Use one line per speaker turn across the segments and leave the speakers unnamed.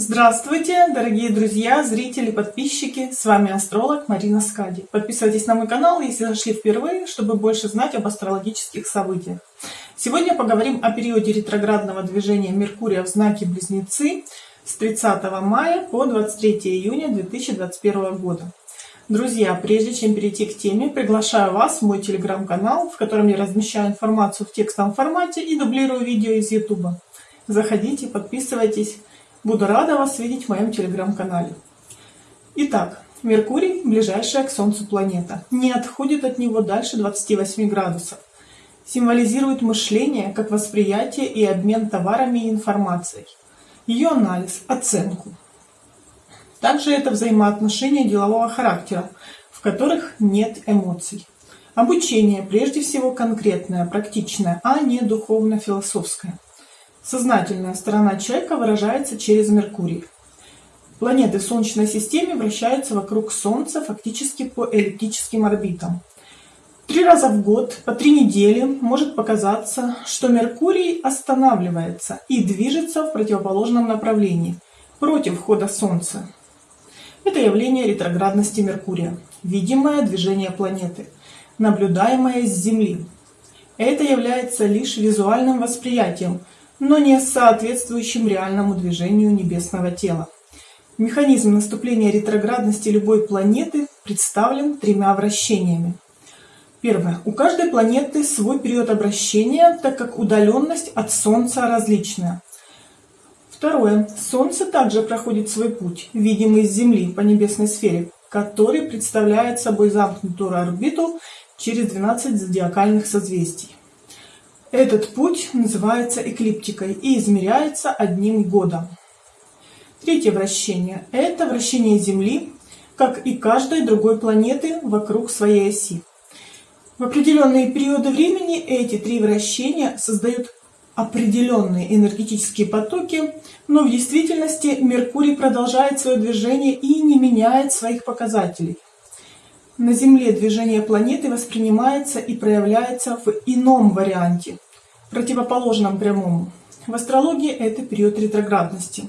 Здравствуйте, дорогие друзья, зрители, подписчики! С вами астролог Марина Скади. Подписывайтесь на мой канал, если зашли впервые, чтобы больше знать об астрологических событиях. Сегодня поговорим о периоде ретроградного движения Меркурия в знаке Близнецы с 30 мая по 23 июня 2021 года. Друзья, прежде чем перейти к теме, приглашаю вас в мой телеграм-канал, в котором я размещаю информацию в текстовом формате и дублирую видео из YouTube. Заходите, подписывайтесь. Буду рада вас видеть в моем телеграм-канале. Итак, Меркурий, ближайшая к Солнцу планета, не отходит от него дальше 28 градусов. Символизирует мышление как восприятие и обмен товарами и информацией. Ее анализ, оценку. Также это взаимоотношения делового характера, в которых нет эмоций. Обучение прежде всего конкретное, практичное, а не духовно-философское. Сознательная сторона человека выражается через Меркурий. Планеты Солнечной системе вращаются вокруг Солнца фактически по эллиптическим орбитам. Три раза в год, по три недели, может показаться, что Меркурий останавливается и движется в противоположном направлении, против хода Солнца. Это явление ретроградности Меркурия, видимое движение планеты, наблюдаемое с Земли. Это является лишь визуальным восприятием – но не соответствующим реальному движению небесного тела. Механизм наступления ретроградности любой планеты представлен тремя вращениями. Первое. У каждой планеты свой период обращения, так как удаленность от Солнца различная. Второе. Солнце также проходит свой путь, видимый с Земли по небесной сфере, который представляет собой замкнутую орбиту через 12 зодиакальных созвездий. Этот путь называется эклиптикой и измеряется одним годом. Третье вращение – это вращение Земли, как и каждой другой планеты вокруг своей оси. В определенные периоды времени эти три вращения создают определенные энергетические потоки, но в действительности Меркурий продолжает свое движение и не меняет своих показателей. На Земле движение планеты воспринимается и проявляется в ином варианте, противоположном прямому. В астрологии это период ретроградности.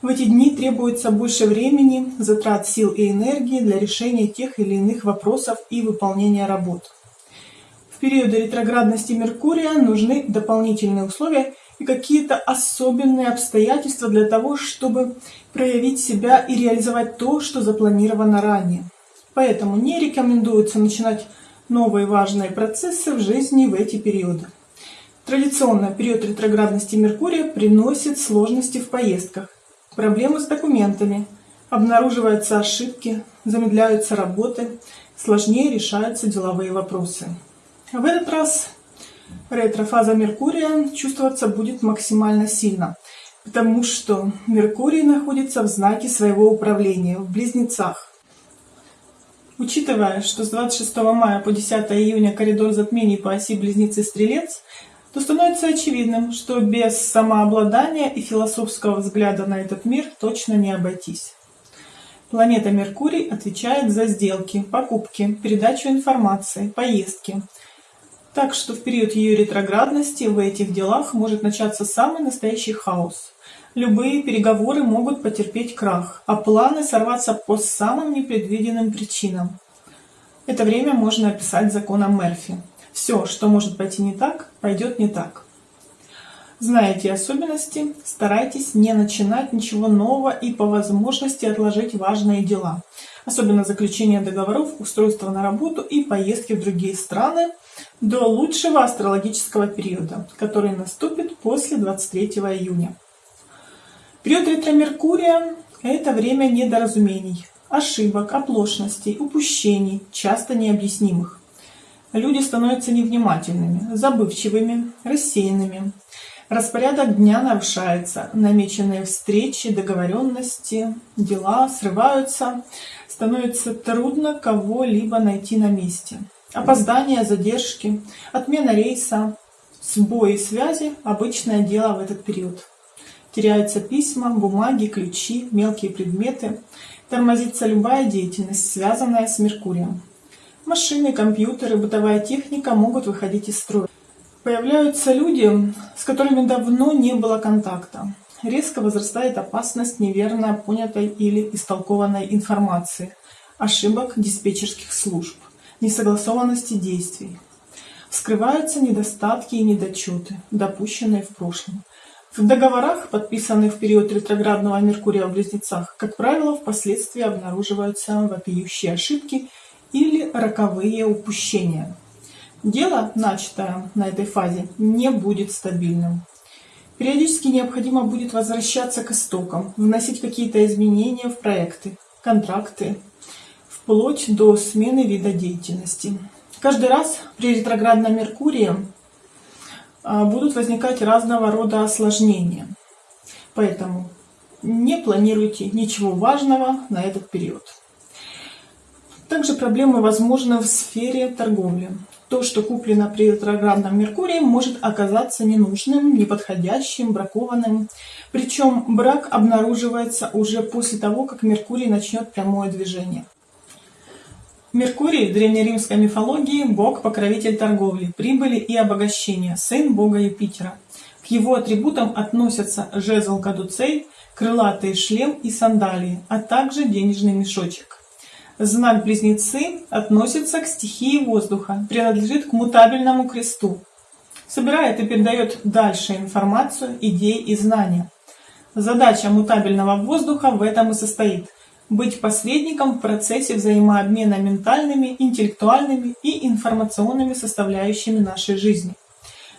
В эти дни требуется больше времени, затрат сил и энергии для решения тех или иных вопросов и выполнения работ. В периоды ретроградности Меркурия нужны дополнительные условия и какие-то особенные обстоятельства для того, чтобы проявить себя и реализовать то, что запланировано ранее. Поэтому не рекомендуется начинать новые важные процессы в жизни в эти периоды. Традиционно период ретроградности Меркурия приносит сложности в поездках, проблемы с документами, обнаруживаются ошибки, замедляются работы, сложнее решаются деловые вопросы. В этот раз ретрофаза Меркурия чувствоваться будет максимально сильно, потому что Меркурий находится в знаке своего управления, в Близнецах. Учитывая, что с 26 мая по 10 июня коридор затмений по оси Близнецы-Стрелец, то становится очевидным, что без самообладания и философского взгляда на этот мир точно не обойтись. Планета Меркурий отвечает за сделки, покупки, передачу информации, поездки. Так что в период ее ретроградности в этих делах может начаться самый настоящий хаос. Любые переговоры могут потерпеть крах, а планы сорваться по самым непредвиденным причинам. Это время можно описать законом Мерфи. Все, что может пойти не так, пойдет не так. Знаете особенности, старайтесь не начинать ничего нового и по возможности отложить важные дела, особенно заключение договоров, устройство на работу и поездки в другие страны до лучшего астрологического периода, который наступит после 23 июня. Период ретро-меркурия – это время недоразумений, ошибок, оплошностей, упущений, часто необъяснимых. Люди становятся невнимательными, забывчивыми, рассеянными. Распорядок дня нарушается, намеченные встречи, договоренности, дела срываются, становится трудно кого-либо найти на месте. Опоздания, задержки, отмена рейса, сбои связи – обычное дело в этот период. Теряются письма, бумаги, ключи, мелкие предметы. Тормозится любая деятельность, связанная с Меркурием. Машины, компьютеры, бытовая техника могут выходить из строя. Появляются люди, с которыми давно не было контакта. резко возрастает опасность неверно понятой или истолкованной информации, ошибок диспетчерских служб, несогласованности действий. Вскрываются недостатки и недочеты, допущенные в прошлом. В договорах, подписанных в период ретроградного Меркурия в Близнецах, как правило, впоследствии обнаруживаются вопиющие ошибки или роковые упущения. Дело, начатое на этой фазе, не будет стабильным. Периодически необходимо будет возвращаться к истокам, вносить какие-то изменения в проекты, контракты, вплоть до смены вида деятельности. Каждый раз при ретроградном Меркурии а, будут возникать разного рода осложнения. Поэтому не планируйте ничего важного на этот период. Также проблемы возможны в сфере торговли. То, что куплено при ретроградном Меркурии, может оказаться ненужным, неподходящим, бракованным. Причем брак обнаруживается уже после того, как Меркурий начнет прямое движение. Меркурий в древнеримской мифологии – бог-покровитель торговли, прибыли и обогащения, сын бога Юпитера. К его атрибутам относятся жезл кадуцей, крылатый шлем и сандалии, а также денежный мешочек. Знак Близнецы относится к стихии воздуха, принадлежит к мутабельному кресту. Собирает и передает дальше информацию, идеи и знания. Задача мутабельного воздуха в этом и состоит – быть посредником в процессе взаимообмена ментальными, интеллектуальными и информационными составляющими нашей жизни.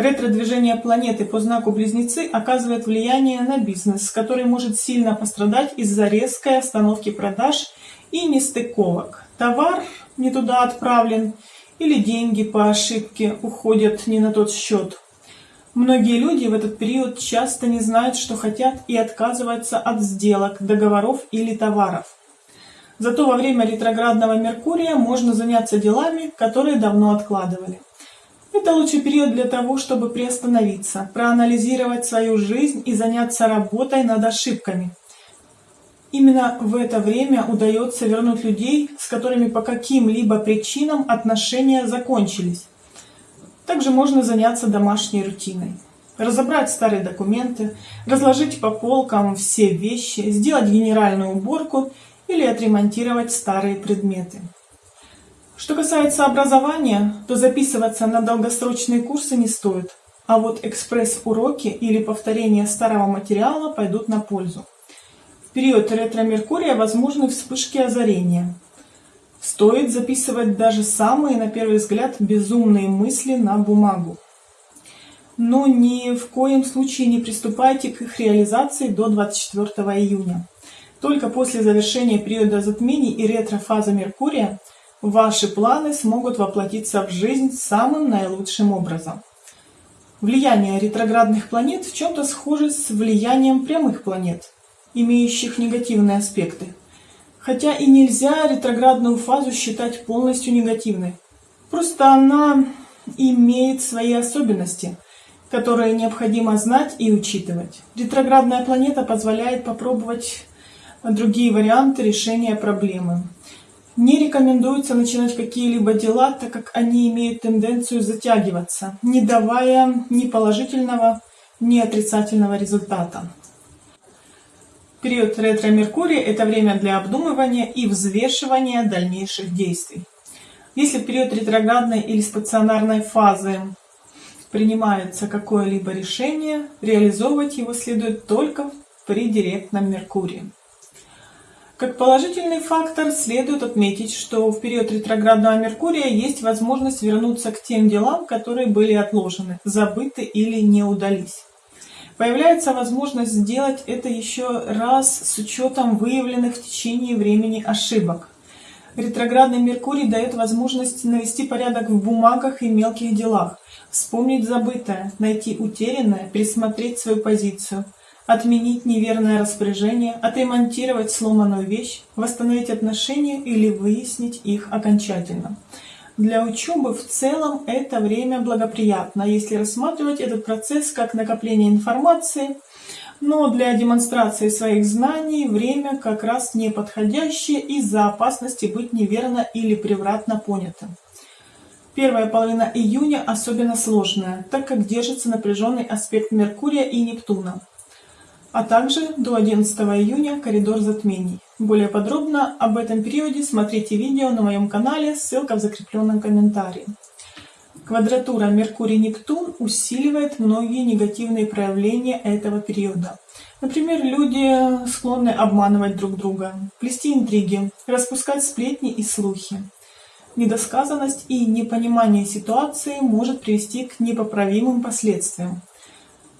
Ретро-движение планеты по знаку Близнецы оказывает влияние на бизнес, который может сильно пострадать из-за резкой остановки продаж и нестыковок. Товар не туда отправлен или деньги по ошибке уходят не на тот счет. Многие люди в этот период часто не знают, что хотят и отказываются от сделок, договоров или товаров. Зато во время ретроградного Меркурия можно заняться делами, которые давно откладывали. Это лучший период для того, чтобы приостановиться, проанализировать свою жизнь и заняться работой над ошибками. Именно в это время удается вернуть людей, с которыми по каким-либо причинам отношения закончились. Также можно заняться домашней рутиной. Разобрать старые документы, разложить по полкам все вещи, сделать генеральную уборку или отремонтировать старые предметы. Что касается образования, то записываться на долгосрочные курсы не стоит, а вот экспресс-уроки или повторение старого материала пойдут на пользу. В период ретро-меркурия возможны вспышки озарения – Стоит записывать даже самые, на первый взгляд, безумные мысли на бумагу. Но ни в коем случае не приступайте к их реализации до 24 июня. Только после завершения периода затмений и ретро-фазы Меркурия ваши планы смогут воплотиться в жизнь самым наилучшим образом. Влияние ретроградных планет в чем-то схоже с влиянием прямых планет, имеющих негативные аспекты. Хотя и нельзя ретроградную фазу считать полностью негативной. Просто она имеет свои особенности, которые необходимо знать и учитывать. Ретроградная планета позволяет попробовать другие варианты решения проблемы. Не рекомендуется начинать какие-либо дела, так как они имеют тенденцию затягиваться, не давая ни положительного, ни отрицательного результата. Период ретро-меркурия – это время для обдумывания и взвешивания дальнейших действий. Если в период ретроградной или стационарной фазы принимается какое-либо решение, реализовывать его следует только при директном Меркурии. Как положительный фактор следует отметить, что в период ретроградного Меркурия есть возможность вернуться к тем делам, которые были отложены, забыты или не удались. Появляется возможность сделать это еще раз с учетом выявленных в течение времени ошибок. Ретроградный Меркурий дает возможность навести порядок в бумагах и мелких делах, вспомнить забытое, найти утерянное, пересмотреть свою позицию, отменить неверное распоряжение, отремонтировать сломанную вещь, восстановить отношения или выяснить их окончательно. Для учебы в целом это время благоприятно, если рассматривать этот процесс как накопление информации, но для демонстрации своих знаний время как раз неподходящее из-за опасности быть неверно или превратно понятым. Первая половина июня особенно сложная, так как держится напряженный аспект Меркурия и Нептуна. А также до 11 июня коридор затмений. Более подробно об этом периоде смотрите видео на моем канале, ссылка в закрепленном комментарии. Квадратура Меркурий-Нептун усиливает многие негативные проявления этого периода. Например, люди склонны обманывать друг друга, плести интриги, распускать сплетни и слухи. Недосказанность и непонимание ситуации может привести к непоправимым последствиям.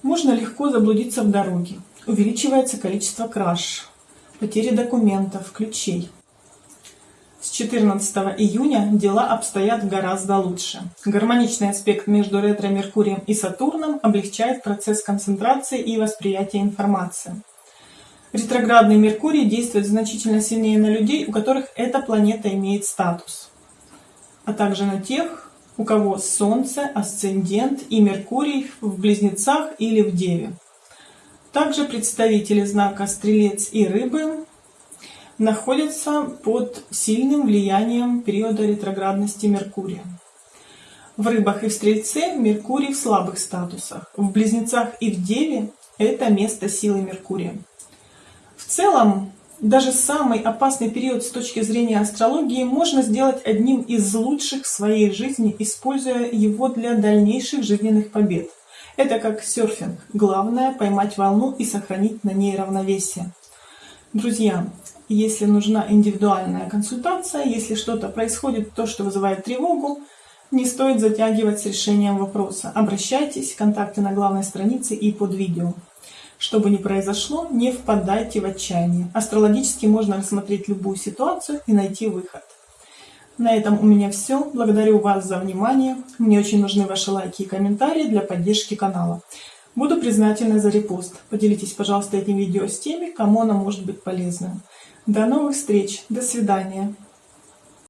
Можно легко заблудиться в дороге. Увеличивается количество краж, потери документов, ключей. С 14 июня дела обстоят гораздо лучше. Гармоничный аспект между ретро-Меркурием и Сатурном облегчает процесс концентрации и восприятия информации. Ретроградный Меркурий действует значительно сильнее на людей, у которых эта планета имеет статус, а также на тех, у кого Солнце, Асцендент и Меркурий в Близнецах или в Деве. Также представители знака Стрелец и Рыбы находятся под сильным влиянием периода ретроградности Меркурия. В рыбах и в стрельце Меркурий в слабых статусах. В близнецах и в деве это место силы Меркурия. В целом, даже самый опасный период с точки зрения астрологии можно сделать одним из лучших в своей жизни, используя его для дальнейших жизненных побед. Это как серфинг. Главное поймать волну и сохранить на ней равновесие. Друзья, если нужна индивидуальная консультация, если что-то происходит, то, что вызывает тревогу, не стоит затягивать с решением вопроса. Обращайтесь, контакты на главной странице и под видео. Что бы ни произошло, не впадайте в отчаяние. Астрологически можно рассмотреть любую ситуацию и найти выход. На этом у меня все. Благодарю вас за внимание. Мне очень нужны ваши лайки и комментарии для поддержки канала. Буду признательна за репост. Поделитесь, пожалуйста, этим видео с теми, кому оно может быть полезным. До новых встреч. До свидания.